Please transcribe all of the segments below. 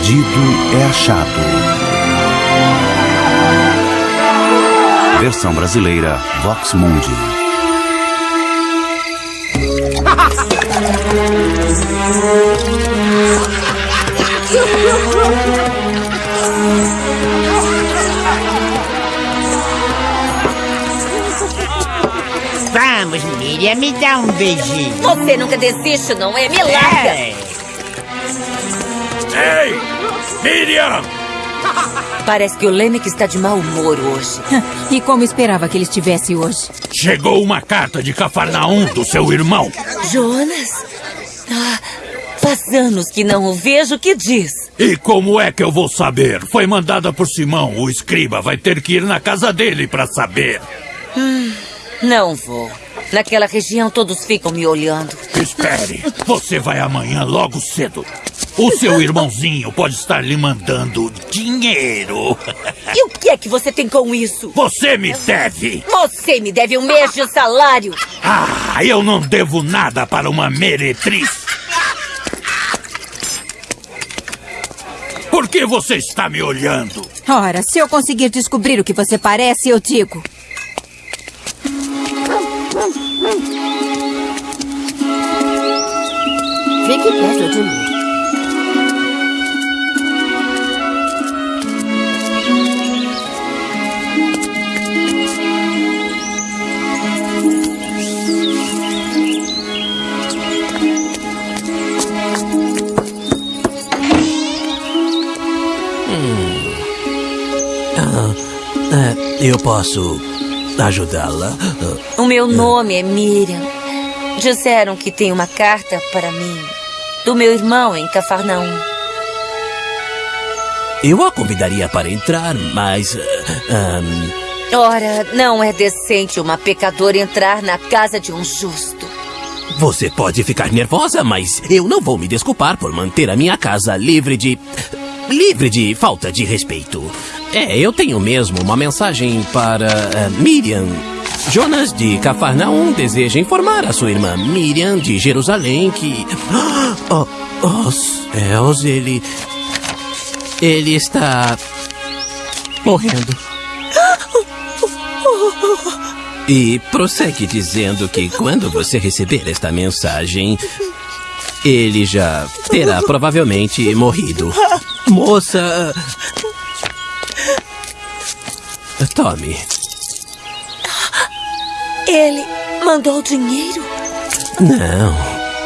perdido é achado. Versão brasileira Vox Mundi. Vamos, Miriam, me dá um beijinho. Você nunca desiste, não é? Me larga! É. Ei! Miriam! Parece que o Lemick está de mau humor hoje. E como esperava que ele estivesse hoje? Chegou uma carta de Cafarnaum do seu irmão. Jonas? Ah, faz anos que não o vejo. O que diz? E como é que eu vou saber? Foi mandada por Simão, o escriba. Vai ter que ir na casa dele para saber. Não vou. Naquela região todos ficam me olhando. Espere, você vai amanhã logo cedo. O seu irmãozinho pode estar lhe mandando dinheiro. E o que é que você tem com isso? Você me deve. Você me deve um mês de salário. Ah, eu não devo nada para uma meretriz. Por que você está me olhando? Ora, se eu conseguir descobrir o que você parece, eu digo. Fique perto de mim. Eu posso ajudá-la? O meu nome é Miriam. Disseram que tem uma carta para mim. Do meu irmão em Cafarnaum. Eu a convidaria para entrar, mas. ah, ahn, Ora, não é decente uma pecadora entrar na casa de um justo. você pode ficar nervosa, mas eu não vou me desculpar por manter a minha casa livre de. livre de falta de respeito. É, eu tenho mesmo uma mensagem para ah, Miriam. Jonas de Cafarnaum deseja informar a sua irmã Miriam de Jerusalém que. Oh, oh céus, ele. Ele está. morrendo. E prossegue dizendo que quando você receber esta mensagem, ele já terá provavelmente morrido. Moça. Tome. Ele mandou dinheiro? Não,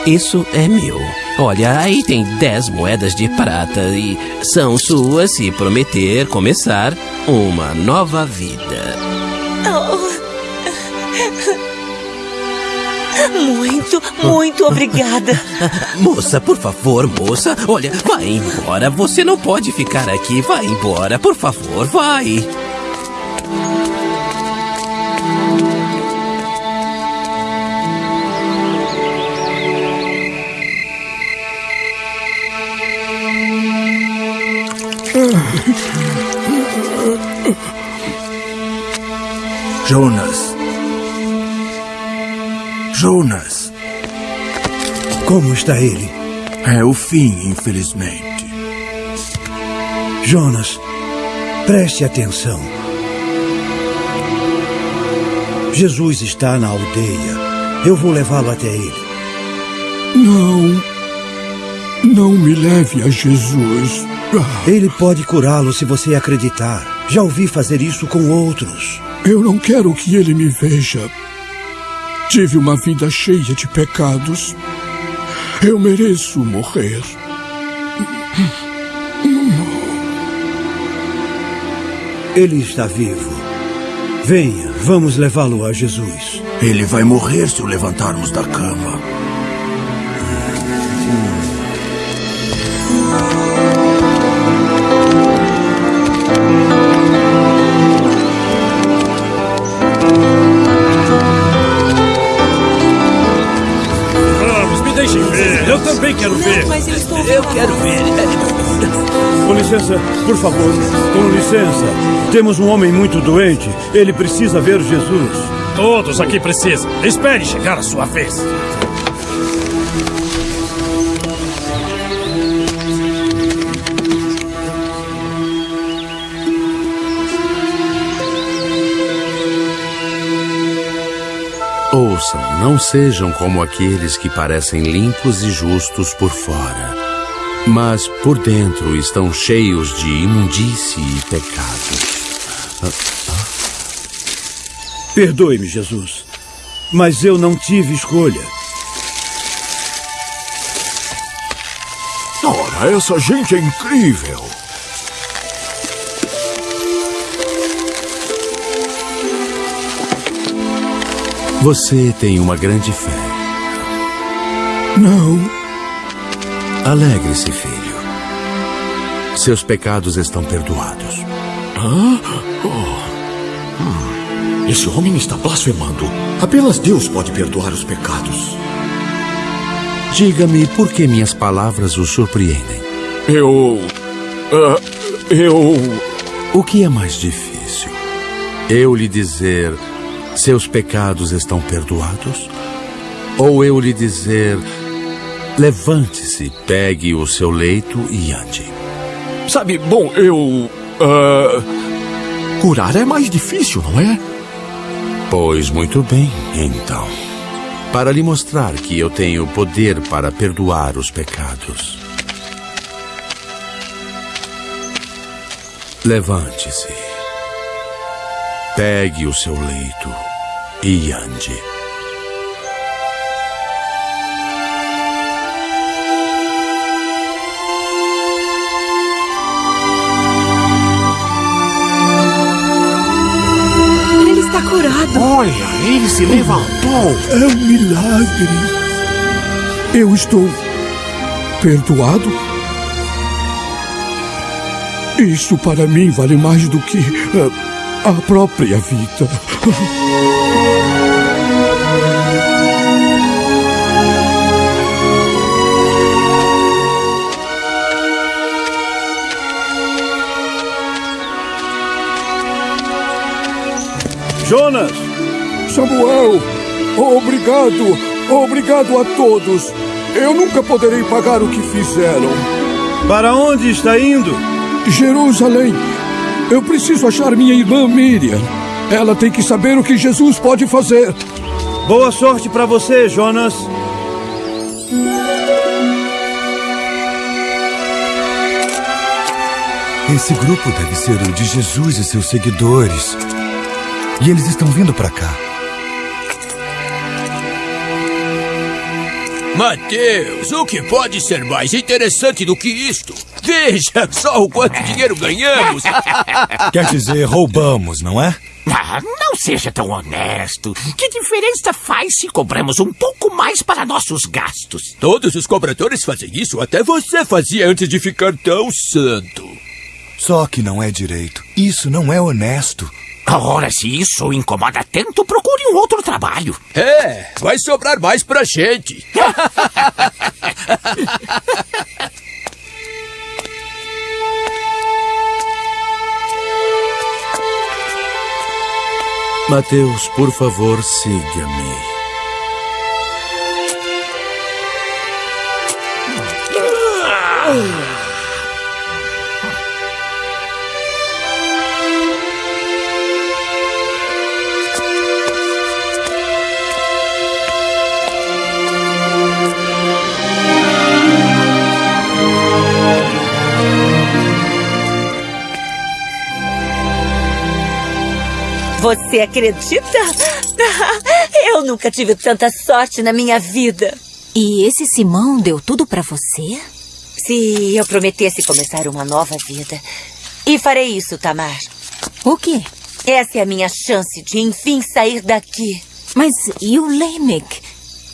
isso é meu. Olha, aí tem dez moedas de prata e são suas se prometer começar uma nova vida. Muito, muito obrigada. Moça, por favor, moça. Olha, vai embora. Você não pode ficar aqui. Vai embora, por favor, vai. Jonas. Jonas. Como está ele? É o fim, infelizmente. Jonas, preste atenção. Jesus está na aldeia. Eu vou levá-lo até ele. Não. Não me leve a Jesus. Ele pode curá-lo se você acreditar. Já ouvi fazer isso com outros. Eu não quero que ele me veja. Tive uma vida cheia de pecados. Eu mereço morrer. Ele está vivo. Venha, vamos levá-lo a Jesus. Ele vai morrer se o levantarmos da cama. Quero ver. Mas eu estou Eu quero ver. Com licença, por favor, com licença. Temos um homem muito doente. Ele precisa ver Jesus. Todos aqui precisam. Espere chegar a sua vez. Ouçam, não sejam como aqueles que parecem limpos e justos por fora, mas por dentro estão cheios de imundície e pecado. Perdoe-me, Jesus. Mas eu não tive escolha. Ora, essa gente é incrível. Você tem uma grande fé. Não. Alegre-se, filho. Seus pecados estão perdoados. Hã? Oh. Hum. Esse homem está blasfemando. Apenas Deus pode perdoar os pecados. Diga-me por que minhas palavras o surpreendem. Eu. ah, eu. O que é mais difícil? Eu lhe dizer seus pecados estão perdoados? Ou eu lhe dizer levante-se, pegue o seu leito e ande? Sabe, bom, eu. ah, curar é mais difícil, não é? Pois muito bem, então. Para lhe mostrar que eu tenho poder para perdoar os pecados. Levante-se. Pegue o seu leito e ande. Ele está curado. Olha, ele se levantou. É um milagre. Eu estou perdoado? Isso para mim vale mais do que ah, a própria vida. Jonas! Samuel, obrigado, obrigado a todos. Eu nunca poderei pagar o que fizeram. Para onde está indo? Jerusalém, eu preciso achar minha irmã Miriam. Ela tem que saber o que Jesus pode fazer. Boa sorte para você, Jonas. Esse grupo deve ser o de Jesus e seus seguidores. E eles estão vindo para cá. Mateus, o que pode ser mais interessante do que isto? Veja só o quanto dinheiro ganhamos. Quer dizer, roubamos, não é? Ah, não seja tão honesto. Que diferença faz se cobramos um pouco mais para nossos gastos? Todos os cobradores fazem isso, até você fazia antes de ficar tão santo. Só que não é direito. Isso não é honesto. Ora, se isso o incomoda tanto, procure um outro trabalho. É, vai sobrar mais pra gente. Mateus, por favor, siga-me. Você acredita? Eu nunca tive tanta sorte na minha vida. E esse Simão deu tudo para você? Se eu prometesse começar uma nova vida. E farei isso, Tamar. O quê? Essa é a minha chance de enfim sair daqui. Mas e o Lamech?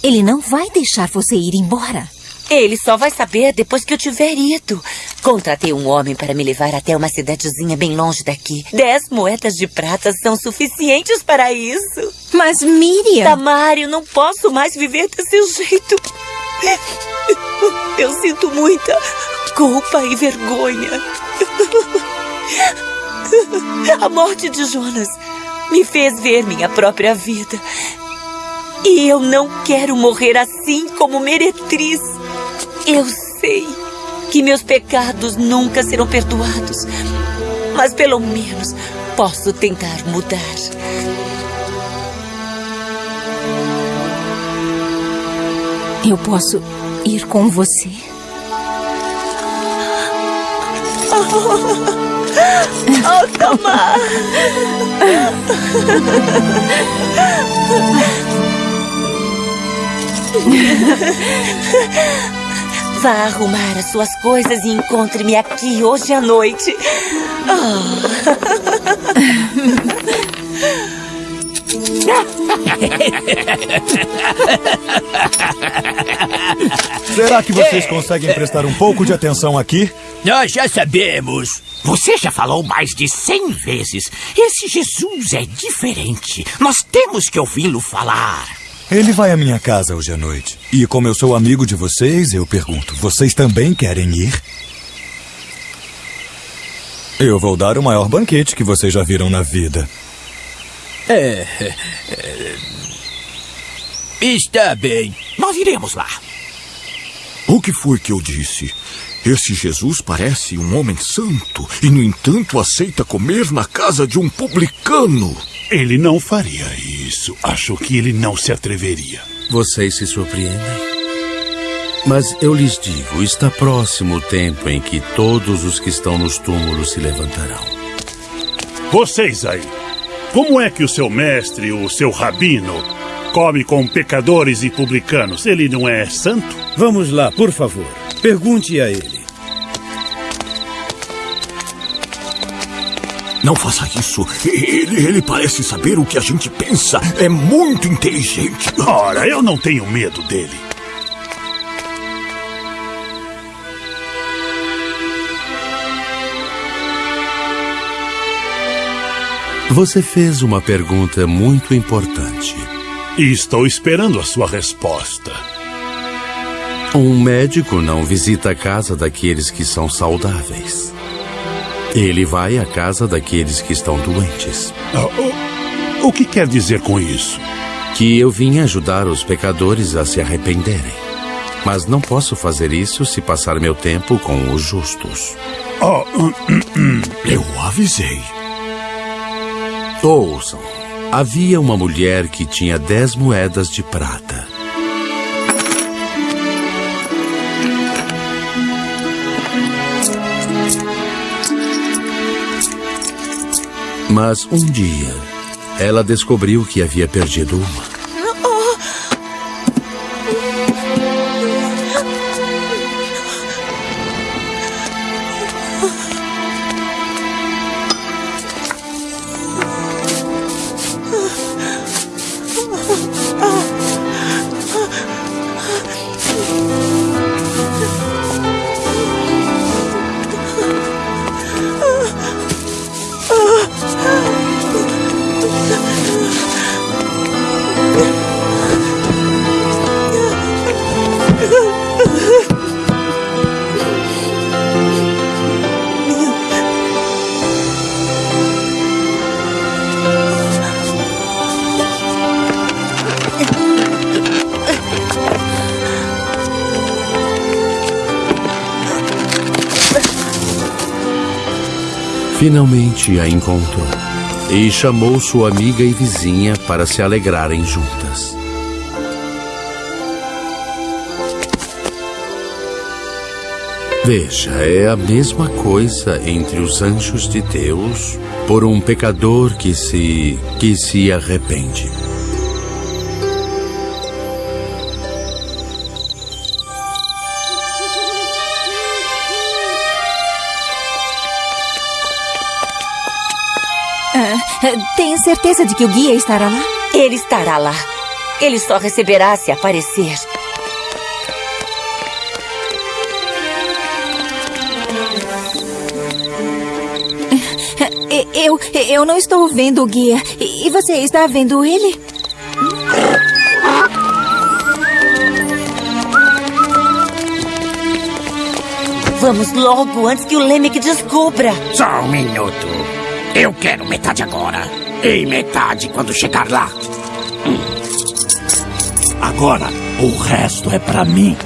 Ele não vai deixar você ir embora. Ele só vai saber depois que eu tiver ido. Contratei um homem para me levar até uma cidadezinha bem longe daqui. Dez moedas de prata são suficientes para isso. Mas Miriam... Tamário, não posso mais viver desse jeito. Eu sinto muita culpa e vergonha. A morte de Jonas me fez ver minha própria vida. E eu não quero morrer assim como meretriz. Eu sei que meus pecados nunca serão perdoados, mas pelo menos posso tentar mudar. Eu posso ir com você? Oh, Tamar! Vá arrumar as suas coisas e encontre-me aqui hoje à noite. Será que vocês conseguem prestar um pouco de atenção aqui? Nós já sabemos. Você já falou mais de cem vezes. Esse Jesus é diferente. Nós temos que ouvi-lo falar. Ele vai à minha casa hoje à noite. E como eu sou amigo de vocês, eu pergunto: vocês também querem ir? Eu vou dar o maior banquete que vocês já viram na vida. É, é, é. Está bem. Nós iremos lá. O que foi que eu disse? Esse Jesus parece um homem santo e, no entanto, aceita comer na casa de um publicano. Ele não faria isso. Acho que ele não se atreveria. Vocês se surpreendem? Mas eu lhes digo: está próximo o tempo em que todos os que estão nos túmulos se levantarão. Vocês aí, como é que o seu mestre, o seu rabino, come com pecadores e publicanos? Ele não é santo? Vamos lá, por favor. Pergunte a ele. Não faça isso. Ele, ele parece saber o que a gente pensa. É muito inteligente. Ora, eu não tenho medo dele. Você fez uma pergunta muito importante. E estou esperando a sua resposta. Um médico não visita a casa daqueles que são saudáveis. Ele vai à casa daqueles que estão doentes. o, o que quer dizer com isso? Que eu vim ajudar os pecadores a se arrependerem. Mas não posso fazer isso se passar meu tempo com os justos. Oh, eu avisei. Ouçam. Havia uma mulher que tinha dez moedas de prata. Mas um dia, ela descobriu que havia perdido uma. Finalmente a encontrou e chamou sua amiga e vizinha para se alegrarem juntas. Veja, é a mesma coisa entre os anjos de Deus por um pecador que se que se arrepende. Tem certeza de que o guia estará lá? Ele estará lá. Ele só receberá se aparecer. Eu, eu não estou vendo o guia. E você está vendo ele? Vamos logo, antes que o Lemek descubra. Só um minuto. Eu quero metade agora. E metade quando chegar lá. Agora, o resto é pra mim.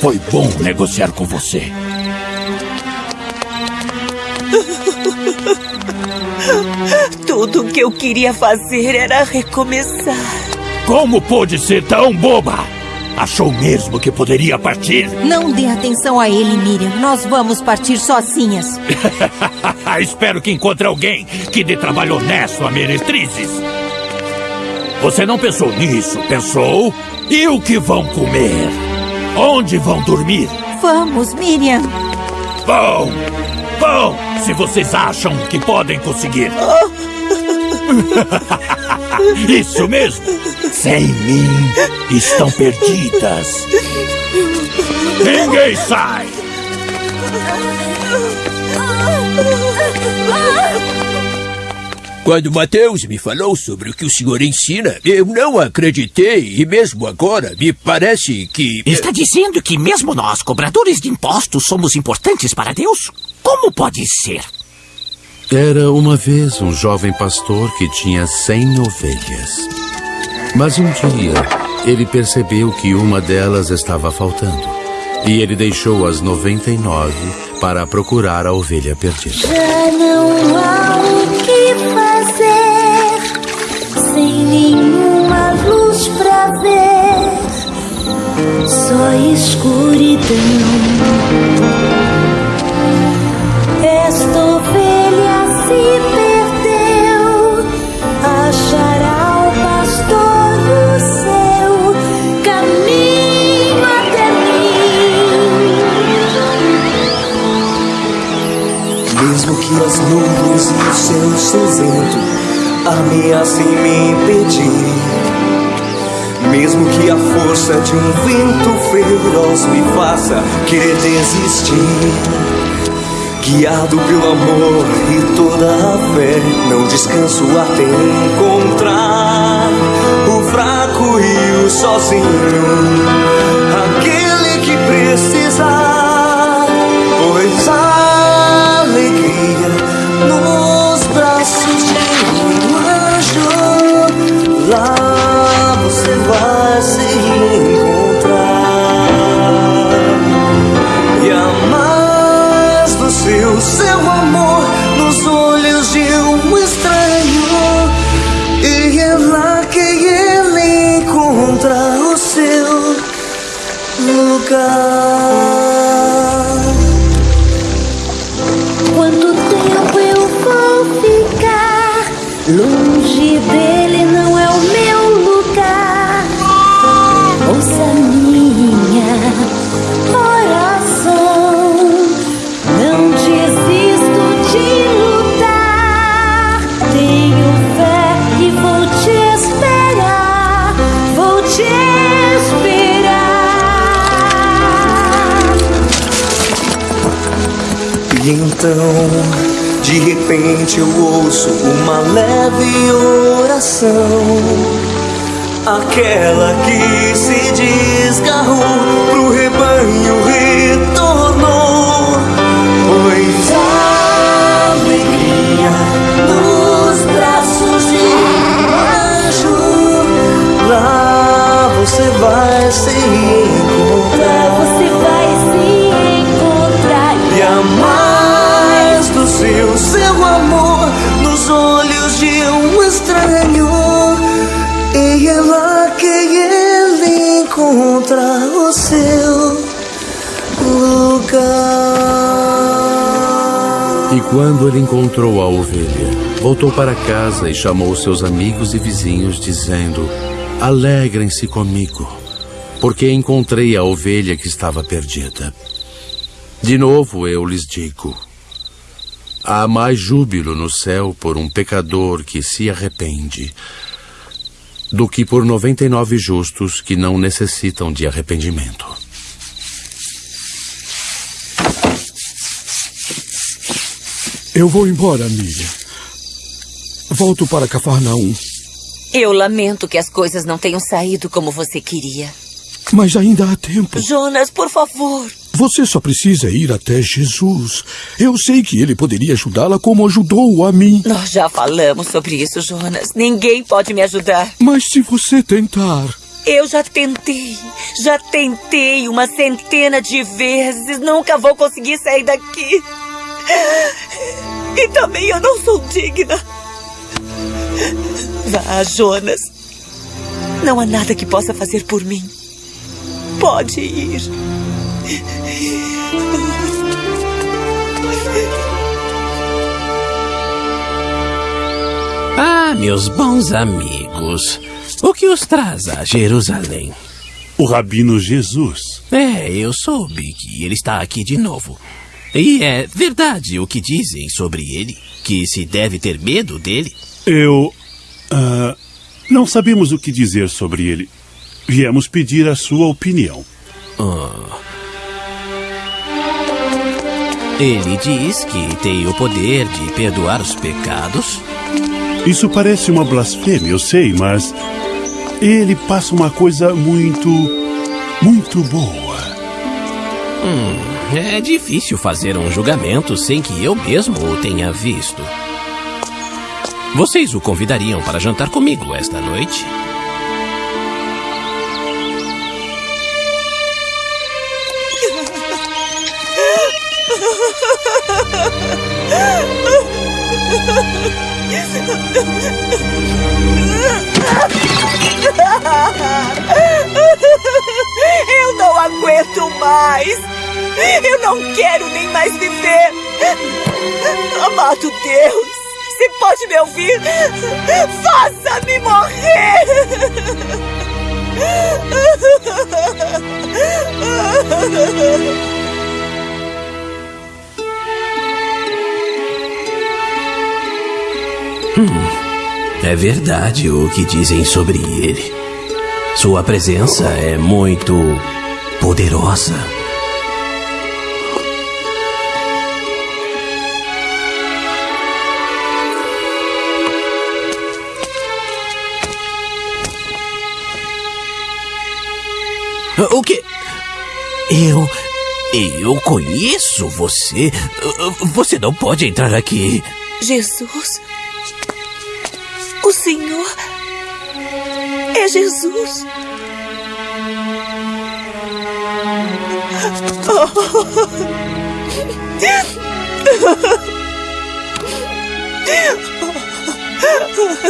Foi bom negociar com você. Tudo o que eu queria fazer era recomeçar. Como pôde ser tão boba? Achou mesmo que poderia partir? Não dê atenção a ele, Miriam. Nós vamos partir sozinhas. Espero que encontre alguém que dê trabalho honesto a meretrizes. Você não pensou nisso, pensou? E o que vão comer? Onde vão dormir? Vamos, Miriam. Bom, bom, se vocês acham que podem conseguir. Isso mesmo. Sem mim, estão perdidas. Ninguém sai. Quando Mateus me falou sobre o que o senhor ensina, eu não acreditei e mesmo agora me parece que. Está dizendo que mesmo nós, cobradores de impostos, somos importantes para Deus? Como pode ser? Era uma vez um jovem pastor que tinha cem ovelhas. Mas um dia ele percebeu que uma delas estava faltando. E ele deixou as 99 para procurar a ovelha perdida. Já não há o que fazer sem nenhuma luz pra ver, só escuridão. Esta céu cinzento ameacem me impedir, mesmo que a força de um vento feroz me faça querer desistir, guiado pelo amor e toda a fé, não descanso até encontrar o fraco e o sozinho, aquele que precisar, então, de repente, eu ouço uma leve oração. Aquela que se desgarrou pro rebanho retornou. Vai se encontrar. Você vai se encontrar. E a mais do seu, seu amor nos olhos de um estranho. E é lá que ele encontra o seu lugar. E quando ele encontrou a ovelha, voltou para casa e chamou seus amigos e vizinhos, dizendo: Alegrem-se comigo, porque encontrei a ovelha que estava perdida. De novo eu lhes digo: Há mais júbilo no céu por um pecador que se arrepende do que por 99 justos que não necessitam de arrependimento. Eu vou embora, Miriam. Volto para Cafarnaum. Eu lamento que as coisas não tenham saído como você queria. Mas ainda há tempo. Jonas, por favor. Você só precisa ir até Jesus. Eu sei que ele poderia ajudá-la como ajudou a mim. Nós já falamos sobre isso, Jonas. Ninguém pode me ajudar. Mas se você tentar. Eu já tentei. Já tentei uma centena de vezes. Nunca vou conseguir sair daqui. E também eu não sou digna. Vá, Jonas. Não há nada que possa fazer por mim. Pode ir. Ah, meus bons amigos, o que os traz a Jerusalém? O Rabino Jesus. É, eu soube que ele está aqui de novo. E é verdade o que dizem sobre ele? Que se deve ter medo dele? Eu. ah, não sabemos o que dizer sobre ele. Viemos pedir a sua opinião. Ah. Ele diz que tem o poder de perdoar os pecados. Isso parece uma blasfêmia, eu sei, mas. Ele passa uma coisa muito. muito boa. Hum, é difícil fazer um julgamento sem que eu mesmo o tenha visto. Vocês o convidariam para jantar comigo esta noite? Eu não aguento mais. Eu não quero nem mais viver. Amado Deus, se pode me ouvir, faça-me morrer. Hum, é verdade o que dizem sobre ele. Sua presença é muito poderosa. O que? Eu. Eu conheço você. Você não pode entrar aqui. Jesus. O Senhor é Jesus.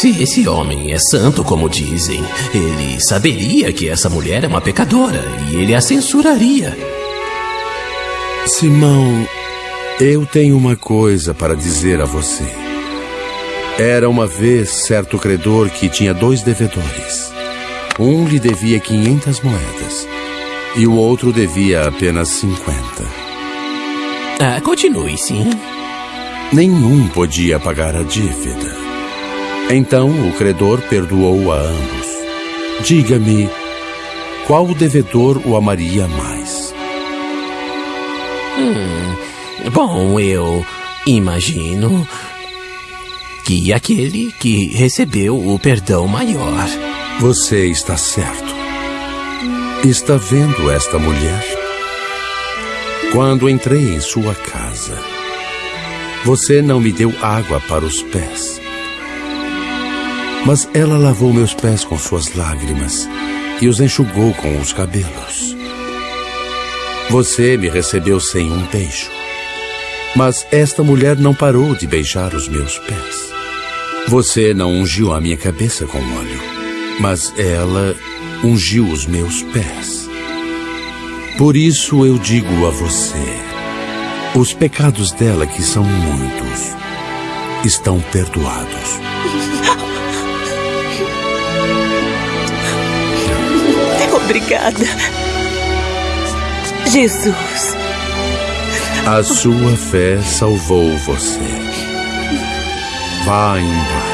Se esse homem é santo, como dizem, ele saberia que essa mulher é uma pecadora e ele a censuraria. Simão, eu tenho uma coisa para dizer a você. Era uma vez certo credor que tinha dois devedores. Um lhe devia 500 moedas e o outro devia apenas 50. Ah, continue, sim. Nenhum podia pagar a dívida. Então o credor perdoou a ambos. Diga-me, qual devedor o amaria mais? Hum, bom, eu imagino que aquele que recebeu o perdão maior. Você está certo. Está vendo esta mulher? Quando entrei em sua casa, você não me deu água para os pés. Mas ela lavou meus pés com suas lágrimas e os enxugou com os cabelos. Você me recebeu sem um beijo. Mas esta mulher não parou de beijar os meus pés. Você não ungiu a minha cabeça com óleo, mas ela ungiu os meus pés. Por isso eu digo a você: os pecados dela, que são muitos, estão perdoados. Obrigada. Jesus. A sua fé salvou você. Vá em paz.